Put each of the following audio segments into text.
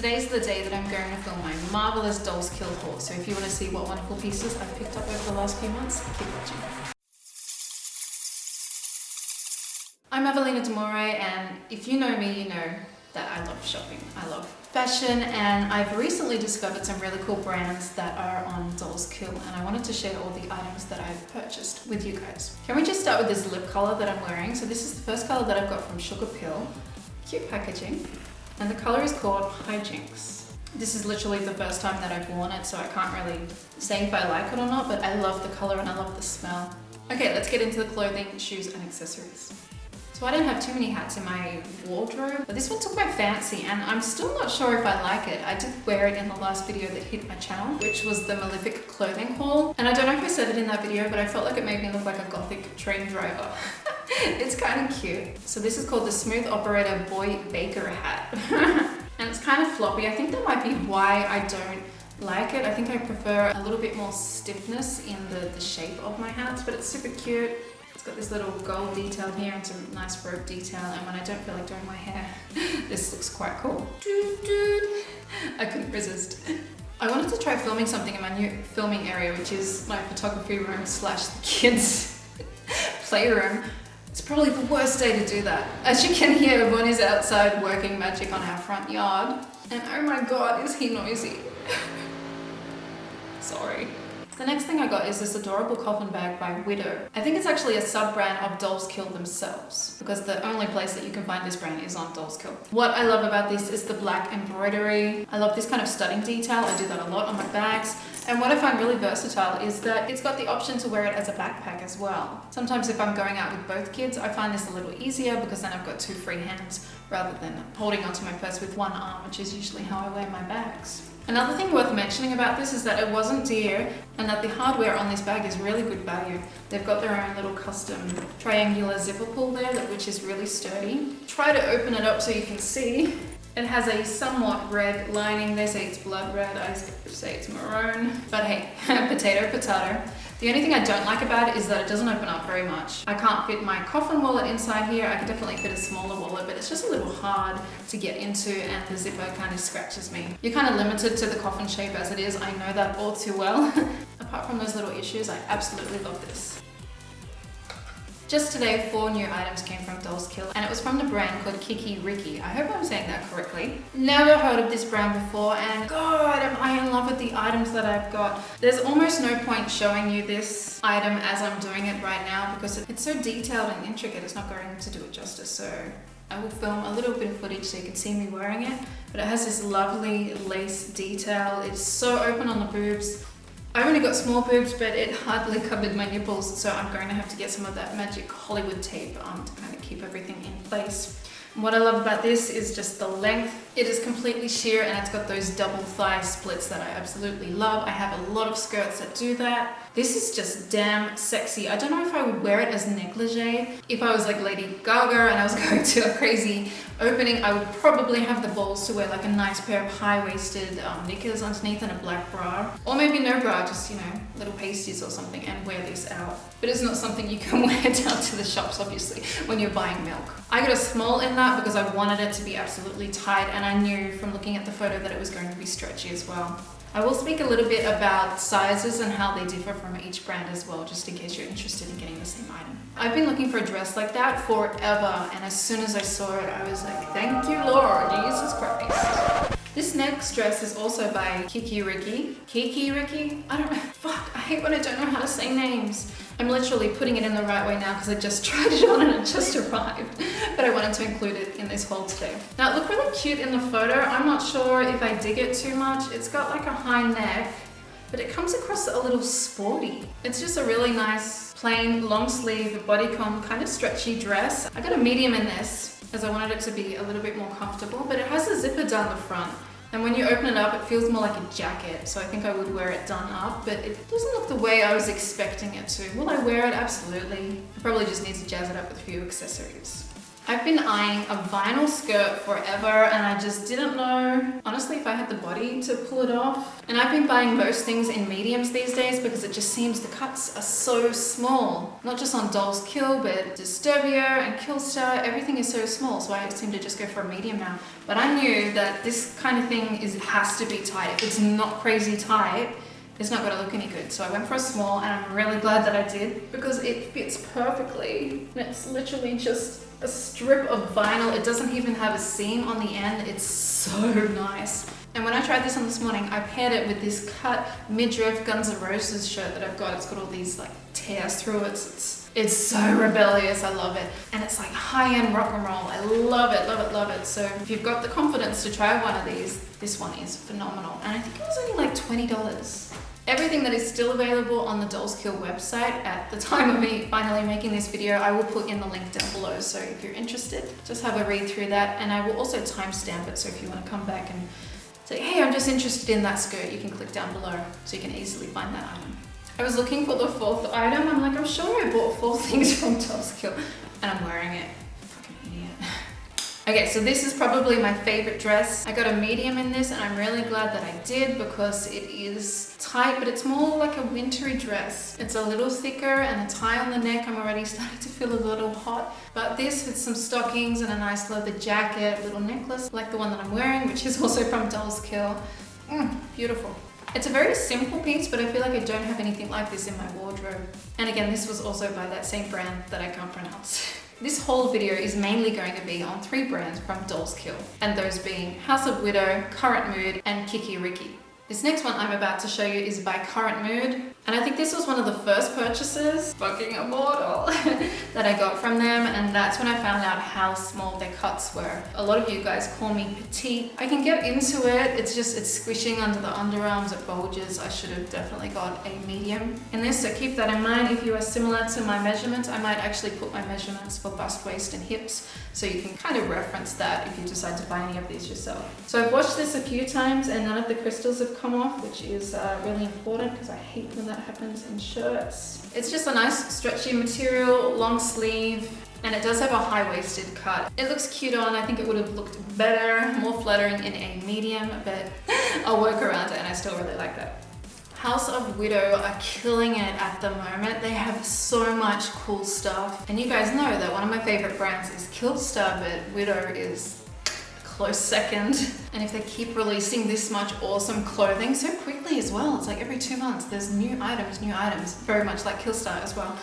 Today's the day that I'm going to film my marvelous Dolls Kill haul, so if you want to see what wonderful pieces I've picked up over the last few months, keep watching. I'm Evelina Demore, and if you know me, you know that I love shopping. I love fashion, and I've recently discovered some really cool brands that are on Dolls Kill, and I wanted to share all the items that I've purchased with you guys. Can we just start with this lip color that I'm wearing? So this is the first color that I've got from Sugarpill. Cute packaging and the color is called Hijinks. This is literally the first time that I've worn it, so I can't really say if I like it or not, but I love the color and I love the smell. Okay, let's get into the clothing, shoes, and accessories. So I don't have too many hats in my wardrobe, but this one took my fancy and I'm still not sure if I like it. I did wear it in the last video that hit my channel, which was the Malefic clothing haul. And I don't know if I said it in that video, but I felt like it made me look like a gothic train driver. it's kind of cute. So this is called the Smooth Operator Boy Baker hat. and it's kind of floppy. I think that might be why I don't like it. I think I prefer a little bit more stiffness in the, the shape of my hats, but it's super cute. It's got this little gold detail here and some nice rope detail and when I don't feel like doing my hair, this looks quite cool. I couldn't resist. I wanted to try filming something in my new filming area, which is my photography room slash the kids playroom. It's probably the worst day to do that. As you can hear, Bonnie's outside working magic on our front yard. And oh my god, is he noisy. Sorry. The next thing I got is this adorable coffin bag by Widow. I think it's actually a sub-brand of Dolls Kill themselves because the only place that you can find this brand is on Dolls Kill. What I love about this is the black embroidery. I love this kind of studding detail. I do that a lot on my bags. And what I find really versatile is that it's got the option to wear it as a backpack as well. Sometimes if I'm going out with both kids, I find this a little easier because then I've got two free hands rather than holding onto my purse with one arm, which is usually how I wear my bags. Another thing worth mentioning about this is that it wasn't dear and that the hardware on this bag is really good value. They've got their own little custom triangular zipper pull there, which is really sturdy. Try to open it up so you can see. It has a somewhat red lining. They say it's blood red, I say it's maroon. But hey, potato, potato. The only thing I don't like about it is that it doesn't open up very much. I can't fit my coffin wallet inside here. I could definitely fit a smaller wallet, but it's just a little hard to get into and the zipper kind of scratches me. You're kind of limited to the coffin shape as it is. I know that all too well. Apart from those little issues, I absolutely love this. Just today, four new items came from Dolls Kill, and it was from the brand called Kiki Riki. I hope I'm saying that correctly. Never heard of this brand before, and God, am I in love with the items that I've got. There's almost no point showing you this item as I'm doing it right now because it's so detailed and intricate, it's not going to do it justice, so I will film a little bit of footage so you can see me wearing it, but it has this lovely lace detail. It's so open on the boobs. I've only got small boobs, but it hardly covered my nipples, so I'm going to have to get some of that magic Hollywood tape um, to kind of keep everything in place. What I love about this is just the length. It is completely sheer and it's got those double thigh splits that I absolutely love. I have a lot of skirts that do that. This is just damn sexy. I don't know if I would wear it as negligee. If I was like Lady Gaga and I was going to a crazy opening, I would probably have the balls to wear like a nice pair of high-waisted um, knickers underneath and a black bra. Or maybe no bra, just, you know, little pasties or something and wear this out. But it's not something you can wear down to the shops, obviously, when you're buying milk. I got a small in that because I wanted it to be absolutely tight and I knew from looking at the photo that it was going to be stretchy as well. I will speak a little bit about sizes and how they differ from each brand as well, just in case you're interested in getting the same item. I've been looking for a dress like that forever, and as soon as I saw it, I was like, thank you, Lord, Jesus Christ. This next dress is also by Kiki Riki. Kiki Riki? I don't know. Fuck, I hate when I don't know how to say names. I'm literally putting it in the right way now because I just tried it on and it just arrived. But I wanted to include it in this haul today. Now it looked really cute in the photo. I'm not sure if I dig it too much. It's got like a high neck, but it comes across a little sporty. It's just a really nice plain long sleeve bodycon kind of stretchy dress. I got a medium in this as I wanted it to be a little bit more comfortable, but it has a zipper down the front. And when you open it up, it feels more like a jacket, so I think I would wear it done up, but it doesn't look the way I was expecting it to. Will I wear it? Absolutely. I probably just need to jazz it up with a few accessories. I've been eyeing a vinyl skirt forever and I just didn't know, honestly, if I had the body to pull it off. And I've been buying most things in mediums these days because it just seems the cuts are so small. Not just on Dolls Kill, but Disturbia and Killstar, everything is so small. So I seem to just go for a medium now. But I knew that this kind of thing is has to be tight. If it's not crazy tight, it's not going to look any good. So I went for a small and I'm really glad that I did because it fits perfectly. And it's literally just a strip of vinyl. It doesn't even have a seam on the end. It's so nice. And when I tried this on this morning, I paired it with this cut midriff Guns N' Roses shirt that I've got. It's got all these like tears through it. It's, it's so rebellious. I love it. And it's like high-end rock and roll. I love it, love it, love it. So if you've got the confidence to try one of these, this one is phenomenal. And I think it was only like $20. Everything that is still available on the Dolls Kill website at the time of me finally making this video, I will put in the link down below. So if you're interested, just have a read through that. And I will also timestamp it. So if you want to come back and say, hey, I'm just interested in that skirt, you can click down below so you can easily find that item. I was looking for the fourth item. I'm like, I'm sure I bought four things from Dolls Kill Okay, so this is probably my favorite dress. I got a medium in this and I'm really glad that I did because it is tight, but it's more like a wintry dress. It's a little thicker and a tie on the neck. I'm already starting to feel a little hot. But this with some stockings and a nice leather jacket, little necklace like the one that I'm wearing, which is also from Dolls Kill. Mm, beautiful. It's a very simple piece, but I feel like I don't have anything like this in my wardrobe. And again, this was also by that same brand that I can't pronounce. This whole video is mainly going to be on three brands from Dolls Kill, and those being House of Widow, Current Mood, and Kiki Riki. This next one I'm about to show you is by Current Mood. And I think this was one of the first purchases, fucking immortal, that I got from them. And that's when I found out how small their cuts were. A lot of you guys call me petite. I can get into it. It's just, it's squishing under the underarms. It bulges. I should have definitely got a medium in this. So keep that in mind. If you are similar to my measurements, I might actually put my measurements for bust, waist, and hips. So you can kind of reference that if you decide to buy any of these yourself. So I've watched this a few times and none of the crystals have come off, which is uh, really important because I hate when that happens in shirts. It's just a nice stretchy material, long sleeve, and it does have a high-waisted cut. It looks cute on, I think it would have looked better, more flattering in a medium, but I'll work around it and I still really like that. House of Widow are killing it at the moment. They have so much cool stuff. And you guys know that one of my favorite brands is Killstar, but Widow is close second. And if they keep releasing this much awesome clothing so quickly as well, it's like every two months there's new items, new items, very much like Killstar as well.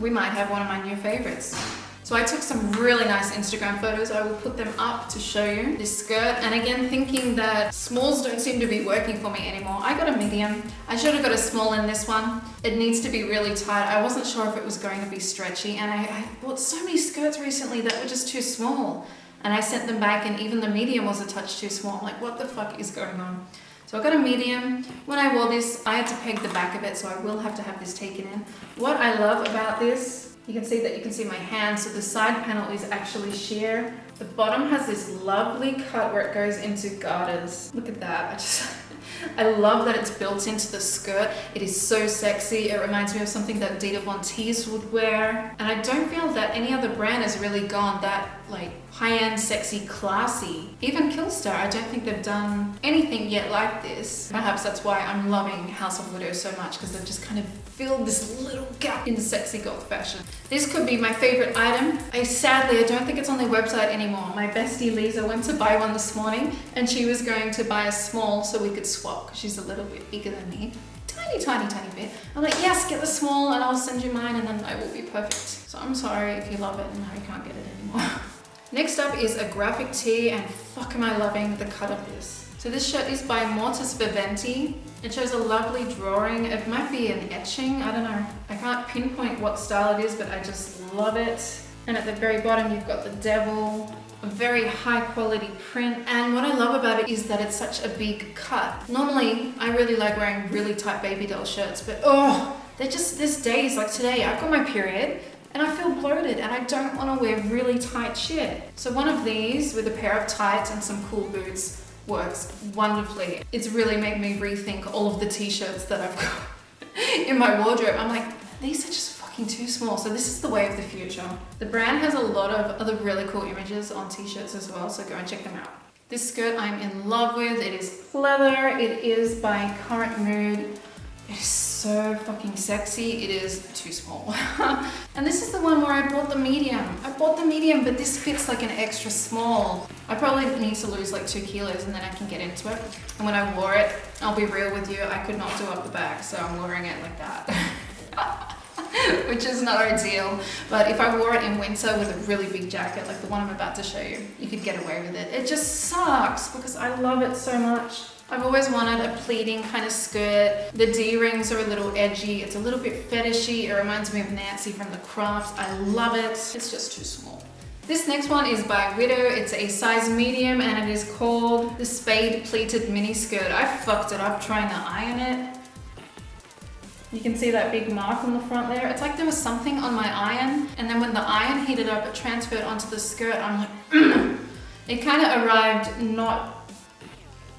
We might have one of my new favorites. So I took some really nice Instagram photos. I will put them up to show you this skirt. And again, thinking that smalls don't seem to be working for me anymore. I got a medium. I should have got a small in this one. It needs to be really tight. I wasn't sure if it was going to be stretchy. And I, I bought so many skirts recently that were just too small. And I sent them back and even the medium was a touch too small. Like, what the fuck is going on? So I got a medium. When I wore this, I had to peg the back of it, so I will have to have this taken in. What I love about this you can see that you can see my hand. So the side panel is actually sheer. The bottom has this lovely cut where it goes into garters. Look at that. I just, I love that it's built into the skirt. It is so sexy. It reminds me of something that Dita Von Teese would wear. And I don't feel that any other brand has really gone that like high-end, sexy, classy. Even Killstar, I don't think they've done anything yet like this. Perhaps that's why I'm loving House of Widow so much because they've just kind of filled this little gap in sexy goth fashion. This could be my favorite item. I sadly, I don't think it's on their website anymore. My bestie Lisa went to buy one this morning and she was going to buy a small so we could swap because she's a little bit bigger than me tiny, tiny, tiny bit. I'm like, yes, get the small and I'll send you mine and then I will be perfect. So I'm sorry if you love it and you can't get it anymore. Next up is a graphic tee and fuck am I loving the cut of this. So this shirt is by Mortis Viventi. It shows a lovely drawing. It might be an etching, I don't know. I can't pinpoint what style it is, but I just love it. And at the very bottom, you've got the devil, a very high quality print. And what I love about it is that it's such a big cut. Normally, I really like wearing really tight baby doll shirts, but oh, they're just, this days, like today, I've got my period, and I feel bloated and I don't want to wear really tight shit. So one of these with a pair of tights and some cool boots works wonderfully. It's really made me rethink all of the t-shirts that I've got in my wardrobe. I'm like, these are just fucking too small. So this is the way of the future. The brand has a lot of other really cool images on t-shirts as well, so go and check them out. This skirt I'm in love with. It is leather. It is by Current Mood. It is so fucking sexy. It is too small. and this is the one where I bought the medium. I bought the medium, but this fits like an extra small. I probably need to lose like two kilos and then I can get into it. And when I wore it, I'll be real with you, I could not do up the back, so I'm wearing it like that. which is not ideal. But if I wore it in winter with a really big jacket, like the one I'm about to show you, you could get away with it. It just sucks because I love it so much. I've always wanted a pleating kind of skirt. The D-rings are a little edgy. It's a little bit fetishy. It reminds me of Nancy from The Craft. I love it. It's just too small. This next one is by Widow. It's a size medium and it is called the Spade Pleated Mini Skirt. I fucked it up trying to iron it. You can see that big mark on the front there. It's like there was something on my iron and then when the iron heated up, it transferred onto the skirt. I'm like, it kind of arrived not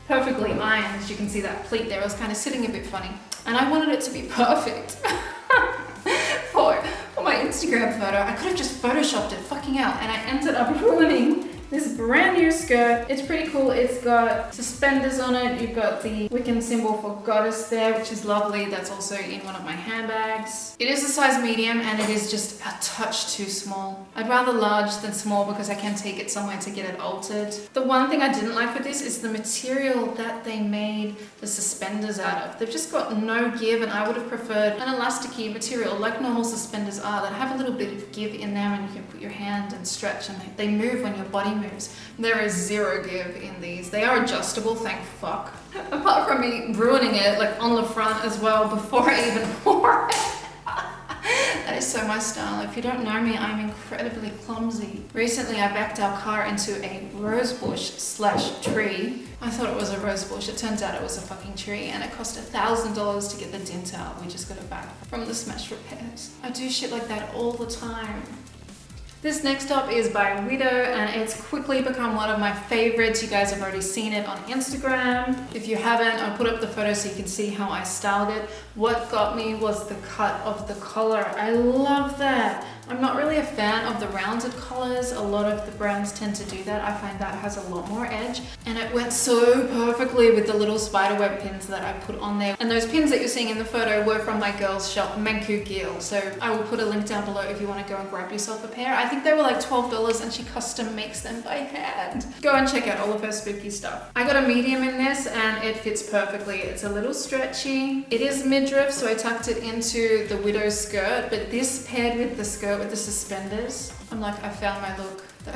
perfectly ironed. As you can see that pleat there, it was kind of sitting a bit funny. And I wanted it to be perfect for, for my Instagram photo. I could have just photoshopped it fucking out and I ended up ruining this brand new skirt. It's pretty cool. It's got suspenders on it. You've got the Wiccan symbol for goddess there, which is lovely. That's also in one of my handbags. It is a size medium and it is just a touch too small. I'd rather large than small because I can take it somewhere to get it altered. The one thing I didn't like with this is the material that they made the suspenders out of. They've just got no give and I would have preferred an elasticy material like normal suspenders are that have a little bit of give in them and you can put your hand and stretch and they move when your body moves. There is zero give in these. They are adjustable, thank fuck. Apart from me ruining it like on the front as well before I even wore it. that is so my style. If you don't know me, I'm incredibly clumsy. Recently, I backed our car into a rose bush slash tree. I thought it was a rose bush. It turns out it was a fucking tree and it cost a thousand dollars to get the dent out. We just got it back from the smash repairs. I do shit like that all the time. This next top is by Widow and it's quickly become one of my favorites. You guys have already seen it on Instagram. If you haven't, I'll put up the photo so you can see how I styled it. What got me was the cut of the collar. I love that. I'm not really a fan of the rounded collars. A lot of the brands tend to do that. I find that has a lot more edge and it went so perfectly with the little spiderweb pins that I put on there. And those pins that you're seeing in the photo were from my girl's shop, Manku Gil. So I will put a link down below if you want to go and grab yourself a pair. I think they were like $12 and she custom makes them by hand. Go and check out all of her spooky stuff. I got a medium in this and it fits perfectly. It's a little stretchy. It is midriff, so I tucked it into the widow skirt, but this paired with the skirt with the suspenders. I'm like, I found my look.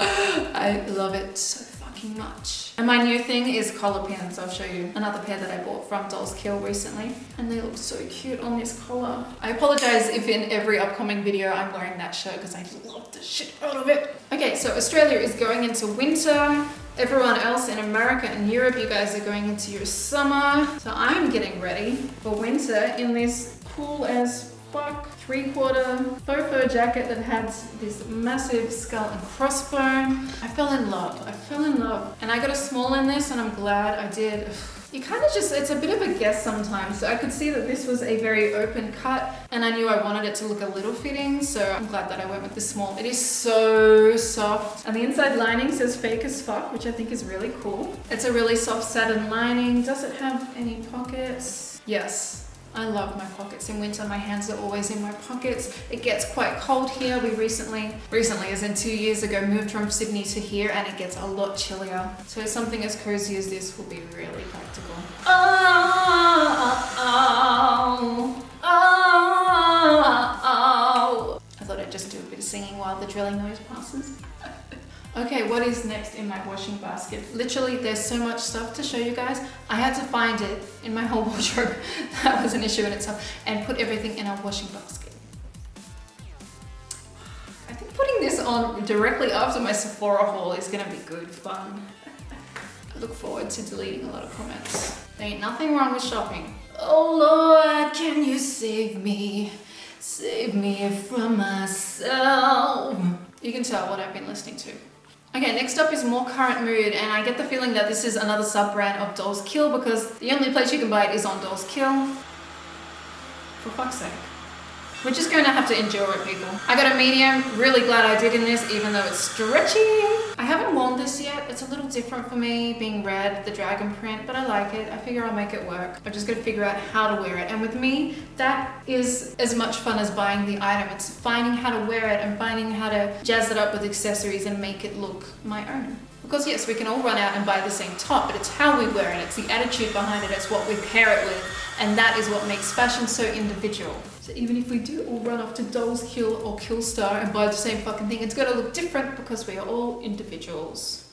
I love it so fucking much. And my new thing is collar pins. I'll show you another pair that I bought from Dolls Kill recently. And they look so cute on this collar. I apologize if in every upcoming video I'm wearing that shirt because I love the shit out of it. Okay, so Australia is going into winter. Everyone else in America and Europe, you guys are going into your summer. So I'm getting ready for winter in this cool as fuck three quarter faux fur jacket that had this massive skull and crossbone. I fell in love. I fell in love. And I got a small in this and I'm glad I did. You kind of just, it's a bit of a guess sometimes. So I could see that this was a very open cut and I knew I wanted it to look a little fitting. So I'm glad that I went with the small. It is so soft. And the inside lining says fake as fuck, which I think is really cool. It's a really soft satin lining. Does it have any pockets? Yes. I love my pockets in winter. My hands are always in my pockets. It gets quite cold here. We recently, recently as in two years ago, moved from Sydney to here and it gets a lot chillier. So something as cozy as this will be really practical. Oh, oh, oh. I thought I'd just do a bit of singing while the drilling noise passes. Okay, what is next in my washing basket? Literally, there's so much stuff to show you guys. I had to find it in my whole wardrobe. that was an issue in itself. And put everything in a washing basket. I think putting this on directly after my Sephora haul is gonna be good fun. I look forward to deleting a lot of comments. There ain't nothing wrong with shopping. Oh Lord, can you save me? Save me from myself. You can tell what I've been listening to. Okay, next up is more current mood and I get the feeling that this is another sub-brand of Dolls Kill because the only place you can buy it is on Dolls Kill. For fuck's sake. We're just going to have to endure it, people. I got a medium. Really glad I did in this, even though it's stretchy. I haven't worn this yet. It's a little different for me, being red, the dragon print, but I like it. I figure I'll make it work. I'm just going to figure out how to wear it. And with me, that is as much fun as buying the item. It's finding how to wear it and finding how to jazz it up with accessories and make it look my own. Because yes, we can all run out and buy the same top, but it's how we wear it, it's the attitude behind it, it's what we pair it with, and that is what makes fashion so individual. So even if we do all run off to Dolls Kill or Killstar and buy the same fucking thing, it's gonna look different because we are all individuals.